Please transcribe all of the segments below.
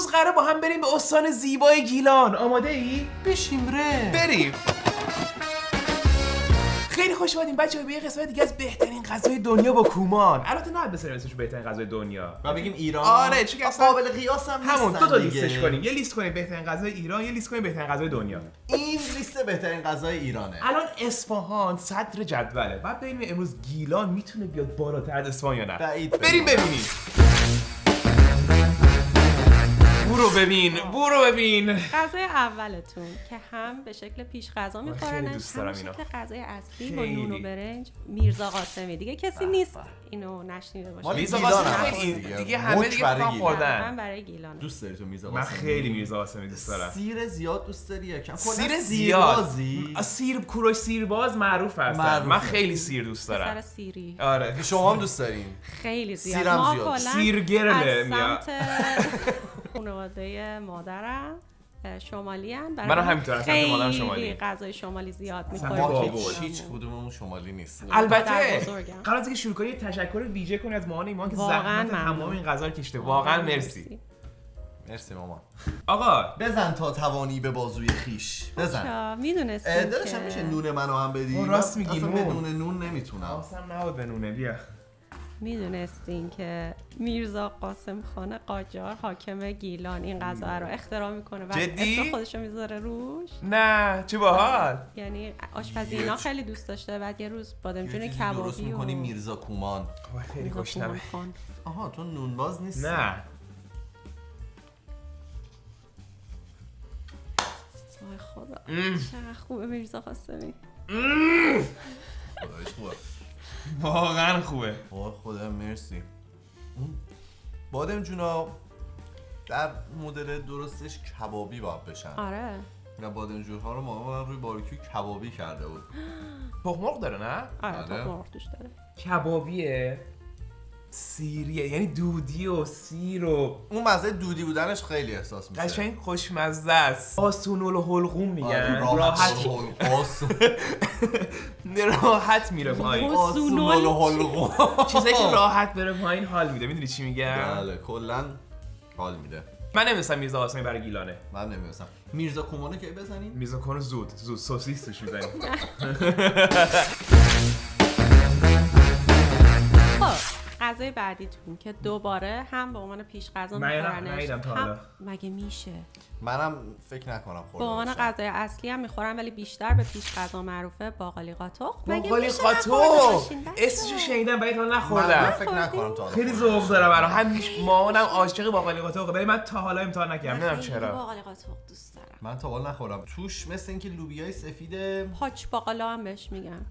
امروز قراره با هم بریم به استان زیبای گیلان. آماده ای؟ بشیم ره. بریم. خیلی خوش اومدیم بچه‌ها. به یه قسمت دیگه از بهترین غذای دنیا با کومان. البته نه بسریم اسمش بهترین غذای دنیا. و بگیم ایران. آره، چون اصلا- قابل قیاس هم همون دو تا. لیستش کنیم. یه لیست کنیم بهترین غذای ایران یه لیست کنیم بهترین غذای دنیا. این لیست بهترین غذای ایرانه. الان اصفهان صدر جدوله. بعد ببینیم امروز گیلان می‌تونه بیاد بالاتر از اصفهان یا نه. بریم. ببینیم. برو ببین برو ببین غذای اولتون که هم به شکل پیش غذا میخورنش دوست هم. شکل غذای اصلی با. نون و برنج میرزا قاسمی دیگه کسی نیست اینو نشنیده باشه میرزا قاسمی دیگه. همه دیگه برای فقط گیلان. خوردن. من برای گیلان دوست داری تو میرزا من قاسمی؟ خیلی میرزا قاسمی دوست دارم سیر زیاد دوست داری یکم سیر زیاد سیر کوروش سیرباز معروف هستن. من خیلی سیر دوست سر دارم سیری آره شما هم دوست دارین خیلی زیاد سیرم سیرگرله از میاد. خانواده مادرم شمالی هم منم همینطور، سمت مادرم شمالی. غذای شمالی زیاد می‌خوریم. هیچ کدوممون شمالی نیست. البته. قبل از اینکه شروع کنی تشکر ویژه کنی از مامان ایمان که واقعا زحمت. تمام این غذا رو کشته واقعا مرسی. مرسی. مامان. آقا بزن تا توانی به بازوی خیش. بزن. چا اه، می‌دونستیم داداش هم میشه نون منو هم بدی؟ راست من میگی، اصلا نون. بدون نون نمی‌تونم. حواسم نبود به نونه بیا. می‌دونستین که میرزا قاسم خان قاجار حاکم گیلان این غذا رو اختراع می‌کنه و جدی؟ اسم خودش رو می‌ذاره روش؟ نه چه باحال. یعنی آشپزی اینا خیلی دوست داشته بعد یه روز بادمجون کبابی درست و می‌کنی میرزا کومان. وای، خیلی گشنمه. آها تو نونباز نیستی؟ نه. وای خدا. چقدر خوبه میرزا قاسمی. خوبه. واقعا خوبه. وای خدا مرسی. بادم جونا در مدل درستش کبابی باید بشن. آره. و بادم ها رو مامان روی باربیکیو کبابی کرده بود. تخم مرغ داره نه؟ آره آره. تخم مرغ توش داره. کبابیه؟ سیریه یعنی دودی و سیر و اون مزه دودی بودنش خیلی احساس میشه. قشنگ خوشمزه است. آسونول و حلقوم میگن. آره، راحت راحت. میره پایین. آسونول و حلقوم. چیزایی که راحت بره پایین حال میده. می‌دونی چی میگم؟ بله کلا حال میده. من نمیستم میرزا قاسمی برای گیلانه. من نمی‌دونستم. میرزا کومانو کی بزنیم؟ میرزا کنه زود زود. سوسیس توش می‌زنیم. غذای بعدیتون که دوباره هم به عنوان پیش غذا میخورنش هم-. مگه میشه؟ منم فکر نکنم به خورده عنوان. غذای اصلی هم می‌خورن ولی بیشتر به پیش غذا معروفه باقالی قاتق مگه باقالی میشه قاتق؟ اسمشو شنیدم ولی تا من, من نخوردم. فکر نکنم تا حالا خیلی ذوق دارم. الان همیشه مامانم عاشق باقالی قاتق ولی من تا حالا امتحان نکردم. من نمی‌دونم چرا. باقالی قاتق دوست دارم. من تا حالا نخورم توش مثل اینکه لوبیای سفید پاچ باقالا هم بهش میگن.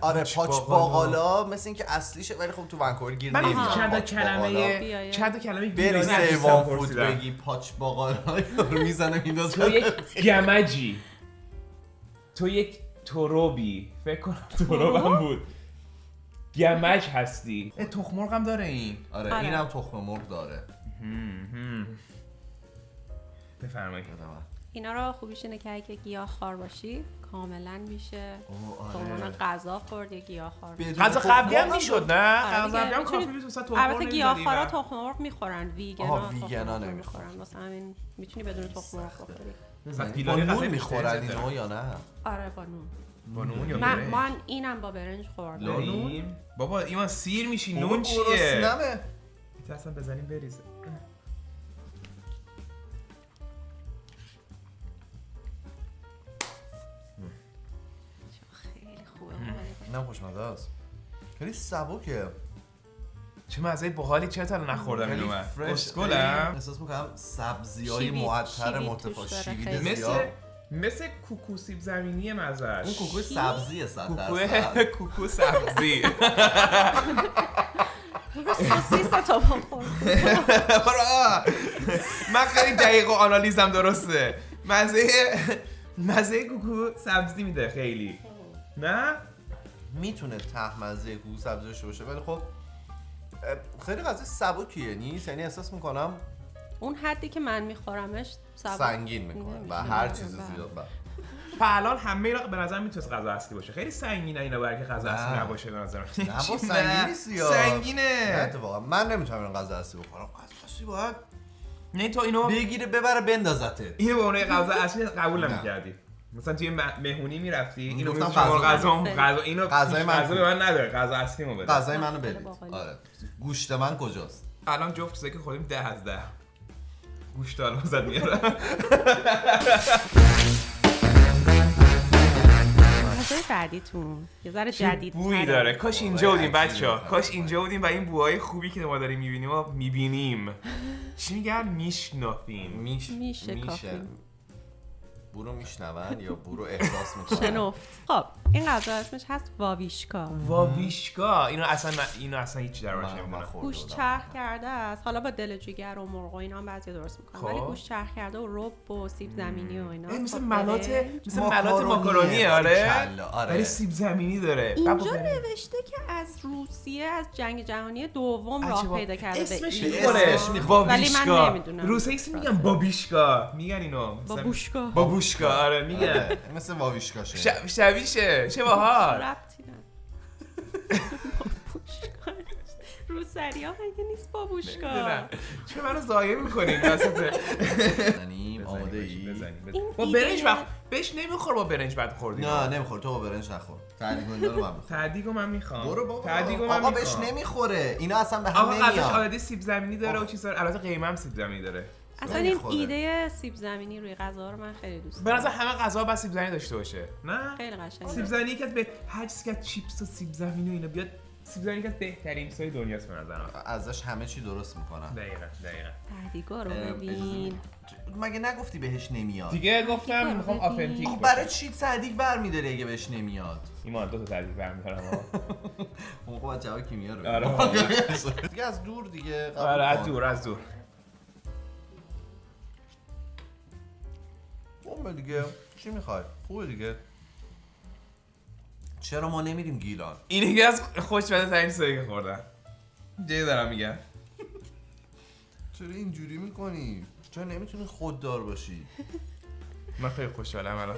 آره پاچ باقالا. مثل اینکه اصلیشه ولی خب تو ونکوور گیر چند. کلمه. چند تا کلمه بری سیوان فود. بگی پاچ باقالا رو می‌زنه تو میندازه یک گمجی. تو یک تروبی. فکر کنم تروبم بود. گمج هستی. اه، تخم مرغ هم داره این. آره آره. اینم تخم مرغ داره. بفرمایید. اینا رو خوبیش اینه که اگه گیاه خار باشی کاملا میشه آره. غذا خورد یا گیاه خار غذا قبلی هم می‌شد نه آره غذا. قبلی هم کافی بود مثلا تخم البته گیاه خارا تخم مرغ می‌خورن ویگنا مرغ نمی‌خورن. می‌خورن واسه همین می‌تونی بدون تخم مرغ بخوری پس با گیلانی غذای نون بیشتری می‌خورن. اینو یا نه آره با نون با نون یا من برنج؟ من اینم با برنج خوردم؟ بابا ایمان سیر میشی نون چیه گرسنمه. اصلا بزنیم بریزه اینم خوشمزه است. خیلی سبکه چه مزه باحالی تا الان نخوردم؟ خیلی اینو من فرش. اسکلم. احساس می‌کنم سبزی های معطر مرتفع خیلی. مثل زیاد. مثل کوکو سیب زمینی مزهش اون کوکو سبزیه صد کوکو درصد. کوکو سبزی. سوسیس تا با خورد. برا. من خیلی دقیق و آنالیزم درسته. مزه مزه کوکو سبزی میده خیلی. نه؟ می‌تونه ته مزه کوکو سبزی داشته باشه ولی خب خیلی غذا سبکیه نیست یعنی احساس می‌کنم اون حدی که من میخورمش سبک سنگین می‌کنه و. هر چیز بله. زیاد بله. و الان همه اینا به نظر می‌تونست غذا اصلی باشه خیلی سنگینه اینا برای که غذا. اصلی نباشه به نظر من. نه با سنگین نیست یا نه سنگینه اتفاقا من نمی‌تونم این غذا اصلی بخورم غذا اصلی باید نه تو اینو بگیره ببره بندازتت اینو به عنوان غذا اصلی قبول. نمی‌کردی مثلا توی مهمونی می‌رفتی؟ اینو گفتم غذا. غذا غذا اینو غذای هیچ من غذا به من نداره. غذا اصلیمو بده. غذای منو باقالی. بدید. آره. گوشت من کجاست؟ الان جفت چیزایی که خودیم ده از ده. گوشت الان زد میارم غذای بعدیتون. یه ذره جدید بویی داره. کاش اینجا بودیم بچه. کاش اینجا بودیم و این بوهای خوبی که ما داریم می‌بینیم و می‌بینیم. چی میگن؟ میشنافیم میش میشه. برو میشنون یا برو احساس می‌کنن؟ شنفت. خب این غذا اسمش هست واویشکا. واویشکا؟ اینو اصلا من- اینو اصلا هیچ درواش نمی‌دونم. گوشت چرخ کرده است. حالا با دل جگر و مرغ و اینا هم بعضی درست می‌کنن. خب. ولی گوشت چرخ کرده و رب و سیب زمینی و اینا. مثل با ملات برنج. مثل ملات ماکارونیه. آره. آره. ولی سیب زمینی داره. اینجا. نوشته که از روسیه از جنگ جهانی دوم راه. پیدا کرده به اسمش این. می‌خوره. ولی من نمی‌دونم. روسی اسم میگن بابیشکا. میگن اینو. بابوشکا. بابوشکا آره میگن آره، مثل واویشکاشه ش- شبیشه چه باحال ربطی نداره. بابوشکا روسری ها مگه نیست بابوشکا. چرا منو ضایع می‌کنین؟ وسط بزنیم آماده ای این با برنج وقت بهش نمیخور با برنج بعد خوردیم نه نمیخور. تو با برنج نخور. اینا رو من می‌خورم تعدیگو من می‌خوام. برو بابا. تعدیگو من آقا بهش می‌خوام. نمی‌خوره. اینا اصلا به هم آقا قبلش نمیاد آلردی سیب زمینی داره و چیزا البته قیمه هم سیب زمینی داره. اصلا این. ایده سیب زمینی روی غذا رو من خیلی دوست به دارم. نظر همه غذا باید سیب زمینی داشته باشه. نه؟ خیلی قشنگه. سیب زمینی که به هر چیزی که چیپس و سیب زمینی و اینا بیاد سیب زمینی که بهترین چیزای دنیاست به نظرم. ازش همه چی درست می‌کنن. دقیقاً دقیقاً. رو ببین. مگه نگفتی بهش نمیاد؟ دیگه گفتم می‌خوام. آفنتیک خب برای چی صدیق برمیداره اگه بهش نمیاد؟ ایمان دو تا تعریف برمی‌دارم اون خب جواب کیمیا رو آره. دیگه از دور دیگه آره از. دور از دور. خوبه دیگه. چی می‌خوای؟ خوبه دیگه. چرا ما نمیریم گیلان؟ این یکی از خوشبده ترین چیزایی که خوردم جدی دارم میگم. چرا اینجوری می‌کنی؟ چرا نمی‌تونی خوددار باشی؟ من خیلی خوشحالم الان.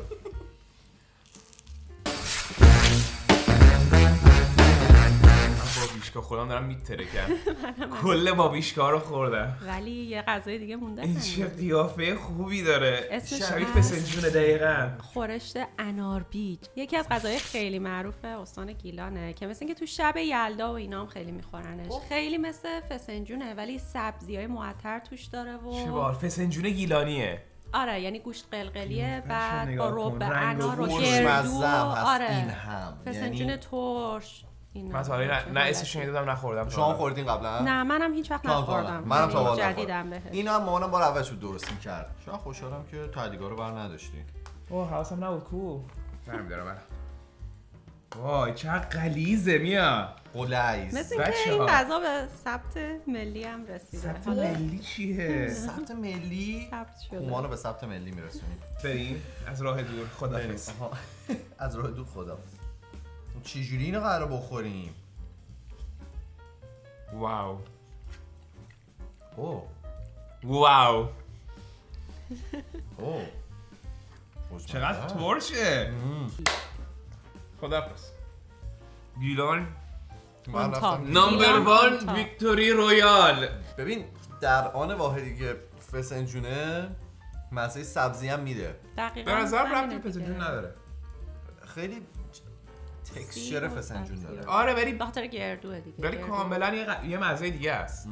بابیشکا خودم دارم میترکم کل بابیشکا رو خوردم. ولی یه غذای دیگه مونده این چه قیافه خوبی داره. اسمش شبیه هست؟ فسنجونه دقیقا. خورشت انار بیج. یکی از غذای خیلی معروف استان گیلانه که مثل اینکه تو شب یلدا و اینا هم خیلی میخورنش. خیلی مثل فسنجونه ولی سبزی های معطر توش داره و چه بار؟ فسنجونه گیلانیه. آره یعنی گوشت قلقلیه بعد با. رب انار و گردو. آره. این هم. فسنجون یعنی ترش. اینا. من تا حالا نه, نه اسمش. شنیدم نخوردم شما خوردین قبلا؟ نه منم هیچ وقت. نخوردم. منم تا یعنی حالا جدیدم. بهش. این هم مامانم بار اول شد درست می‌کرد شما خوشحالم که تعدیگا رو بر نداشتی. اوه حواسم نبود. کو؟ برمی دارم الان وای چقدر غلیظه میا. قلیز مثل بچه‌ها. این غذا به ثبت ملی هم رسیده. ثبت ملی چیه؟ ثبت ملی؟ ثبت شده. اومانو به ثبت ملی میرسونیم. بریم. از راه دور آها. از راه دور خدا چجوری اینو قرار بخوریم؟ واو. اوه. واو. اوه. چقدر. ترشه. خدافظ گیلان. من رفتم. نمبر وان. ویکتوری رویال. ببین در آن واحدی که فسنجونه مزه سبزی هم میده. دقیقاً به نظرم ربطی دیگه. فسنجون نداره. خیلی تکسچر فسنجون داره. آره ولی به خاطر گردوه دیگه ولی گردو. کاملا یه, یه مزه دیگه است.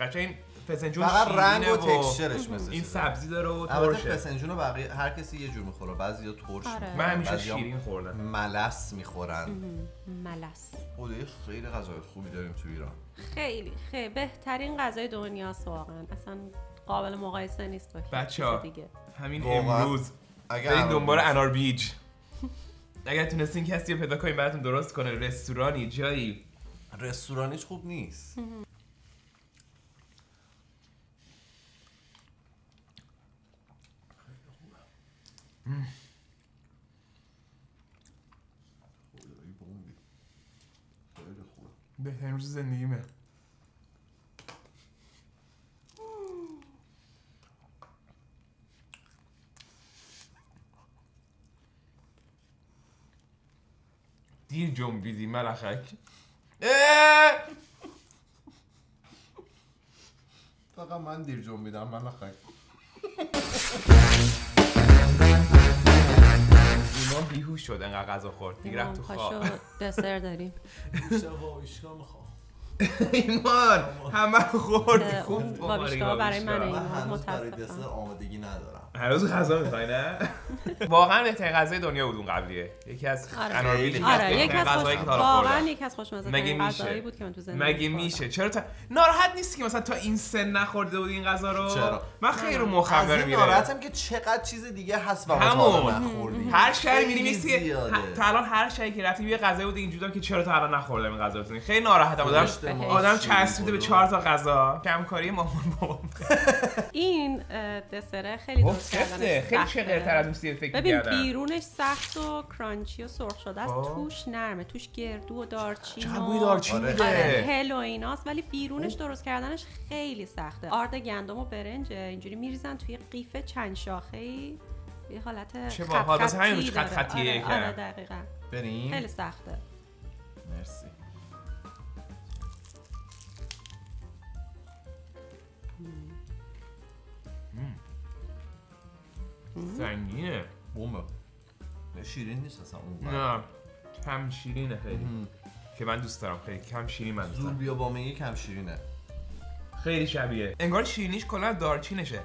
قشنگ این فسنجون فقط رنگ و تکسچرش مثل این. سبزی داره و البته ترشه. فسنجون رو بقیه هر کسی یه جور می‌خوره. بعضی ترش آره. من همیشه بعضیا شیرین خوردم. ملس می‌خورن. ملس. خدای خیلی غذای خوبی داریم تو ایران. خیلی خیلی. بهترین غذای دنیاست واقعا. اصلا قابل مقایسه نیست با دیگه. همین. امروز. اگر الان دنبال. انار بیج. اگر تونستین کسی رو پیدا کنین براتون درست کنه. رستورانی جایی. رستورانیش خوب نیست. بهترین روز زندگیمه دیر جنبیدی ملخک! فقط من دیر جون میدم من نخواهی ایمان بیهوش شد انقدر غذا خورد. دیگه رفت تو خواب. دسر داریم. بیشتر بابیشگاه می‌خوام. ایمان همه رو خورد خوب بخوری بابیشگاه برای. من برای متاسفم. آمادگی ندارم هنوز غذا می‌خوای نه واقعا بهترین غذای دنیا بود اون قبلیه یکی از آره. اناربیل آره یکی از غذایی. که تا واقعا یکی از خوشمزه مگه میشه؟ غذایی بود که من تو زندگی مگه. میشه چرا تا ناراحت نیستی که مثلا تا این سن نخورده بودی این غذا رو چرا؟ من خیلی رو این میره ناراحتم که چقدر چیز دیگه هست و ما همون. هر میریم نیستی زیاده. تا الان هر شهری که رفتیم یه غذایی بود اینجوری که چرا تا الان نخوردم این غذا رو خیلی ناراحتم آدم ماست، آدم چسبیده به. چهار تا غذا. کمکاری مامان بابام این دسره خیلی درست کردنش خیلی. چقدرتر از اون فکر ببین بیرونش سخت و کرانچی و سرخ شده است. خب. توش نرمه. توش گردو و دارچین چقدر و بوی دارچین آره. میده آره هل و ایناست. ولی بیرونش درست کردنش خیلی سخته. آرد گندم و برنج اینجوری میریزن توی قیف چند شاخه ای یه حالت چه خط همین خطی خط. خطیه آره. آره دقیقا. بریم. خیلی سخته. مرسی. سنگینه بومه. شیرین نیست اصلا اون نه کم شیرینه خیلی. که من دوست دارم خیلی. کم شیرین من دوست زور دارم. بیا با میگه کم شیرینه. خیلی شبیه. انگار شیرینیش کلا دارچینشه.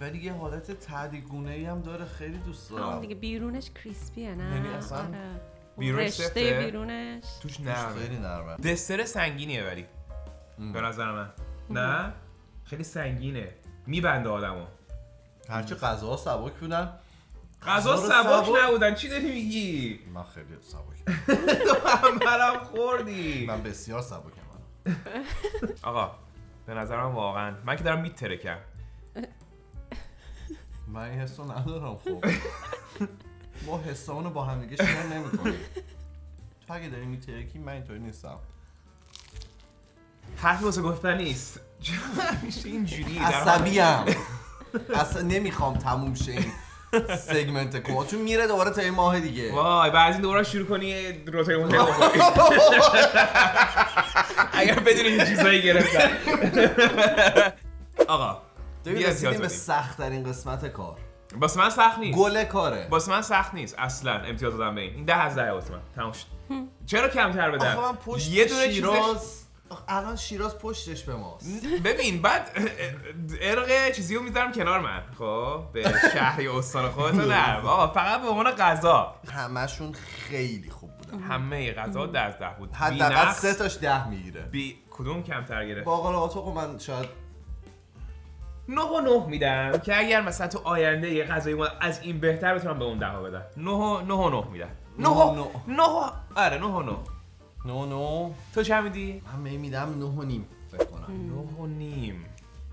ولی یه حالت تعدیگونه ای هم داره خیلی دوست همون دارم. دیگه بیرونش کریسپیه نه؟ یعنی اصلا آره. بیرونش رشته سفته؟ بیرونش. توش توش نرمه. خیلی نرمه. دسر سنگینیه ولی. به نظر من. نه؟ خیلی سنگینه. میبنده آدمو. هرچی غذاها سبک بودن. غذا غذا سبک نبودن چی داری میگی؟ من خیلی سبک منم خوردی. من بسیار سبکم آقا به نظر من واقعا من که دارم میترکم من این حسو ندارم خب. ما حسامونو با هم دیگه شیر نمی‌کنیم. تو اگه داری میترکی من اینطوری نیستم. حرفی واسه گفتن نیست. چرا همیشه اینجوری عصبیم اصلا نمی‌خوام تموم شه این سگمنت کما چون میره دوباره تا این ماه دیگه. وای بعد این دوباره شروع کنی روتای بخوری اگر بدونی این چیزایی گرفتن. آقا بیا رسیدیم به. سخت ترین قسمت کار. واسه من سخت نیست. گل کاره. واسه من سخت نیست اصلا. امتیاز دادم به این. این ده از ده واسه من. تموم شد. چرا کمتر بدم آخه من پشت یه دونه شیراز الان شیراز پشتش به ماست. ببین بعد ارق چیزی رو می‌ذارم کنار من. خب به شهری استان خودتون نه. آقا فقط به عنوان غذا. همشون خیلی خوب بودن. همه غذا ده از ده بود. حداقل سه تاش ده می‌گیره. بی کدوم کمتر گرفت؟ باقل آتوقو من شاید نه و نه میدم که اگر مثلا تو آینده یه غذای ما از این بهتر بتونم به اون ده بدم. نه و نه و نه میدم. نه و نه. نه آره نه و نه. نو نو. تو چه میدی؟ من می میدم نه و نیم فکر کنم. نه و نیم.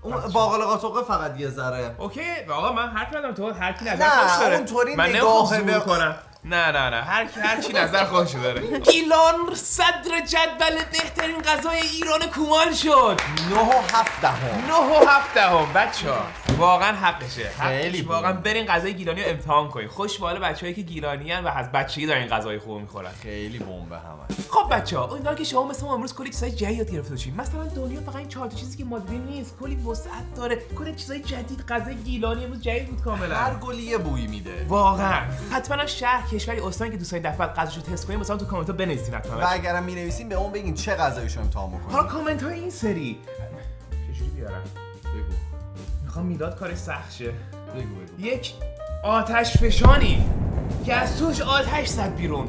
اون باقل قاطقه فقط یه ذره. اوکی آقا من حرف ندارم تو هر کی نظر نه، خودش داره. من نگاه نمی‌خوام کنم نه نه نه. هر کی هر کی نظر خودش داره. گیلان صدر جدول بهترین غذای ایران کومال شد. نه و هفت دهم. نه و هفت دهم. بچه ها واقعا حقشه. خیلی. واقعا برین غذای گیلانی رو امتحان کنین. خوش به حال بچه‌ای که گیلانی و از بچگی دارن این غذای خوب می‌خورن. خیلی بمبه همه. خب بچه ها امیدوارم که شما مثل ما امروز کلی چیزای جدید یاد گرفته باشین. مثلا دنیا فقط این چهار تا چیزی که ما دیدیم نیست. کلی وسعت داره. کلی چیزای جدید غذای گیلانی امروز جدید بود کاملا. هر گلی یه بویی میده. واقعا. حتما شهر کشوری استانی که دوستای دفعه غذاشو تست کنین مثلا تو کامنت ها بنویسین حتما. و اگرم می نویسیم به اون بگین چه غذایشو امتحان حالا بکنیم. کامنت های این سری. چجوری بیارم؟ بگو. می‌خوام می‌داد کارش سخت شه بگو بگو. یک آتش فشانی که از توش آتش زد بیرون.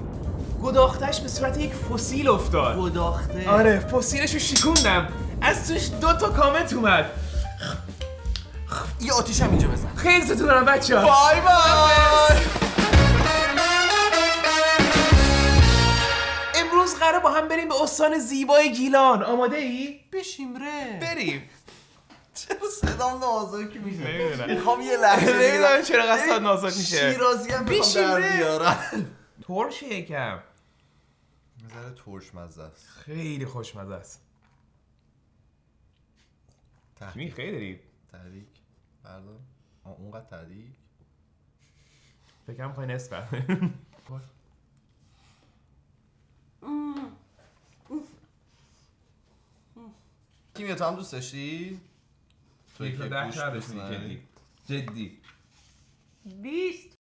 گداختش به صورت یک فسیل افتاد. گداخته. آره فسیلش رو شکوندم. از توش دو تا کامنت اومد. یه آتیش هم اینجا بزن. خیلی ستون دارم بچه ها بای بای. امروز قراره با هم بریم به استان زیبای گیلان. آماده ای؟ بشیم ره. بریم. چرا صدام نازک میشه؟ نمی‌دونم. می‌خوام یه لحظه نمی‌دونم. چرا قصد نازک میشه. شیرازی هم بشیم می‌خوام در ره. بیارم ترشه یکم. نظر ترش مزه است. خیلی خوشمزه است. می خیلی دارید تحریک. بردار. اونقدر تحریک؟ فکرم می‌خوای نصف کیمیا تو هم دوست داشتی؟ تو یک ده؟ جدی جدی 20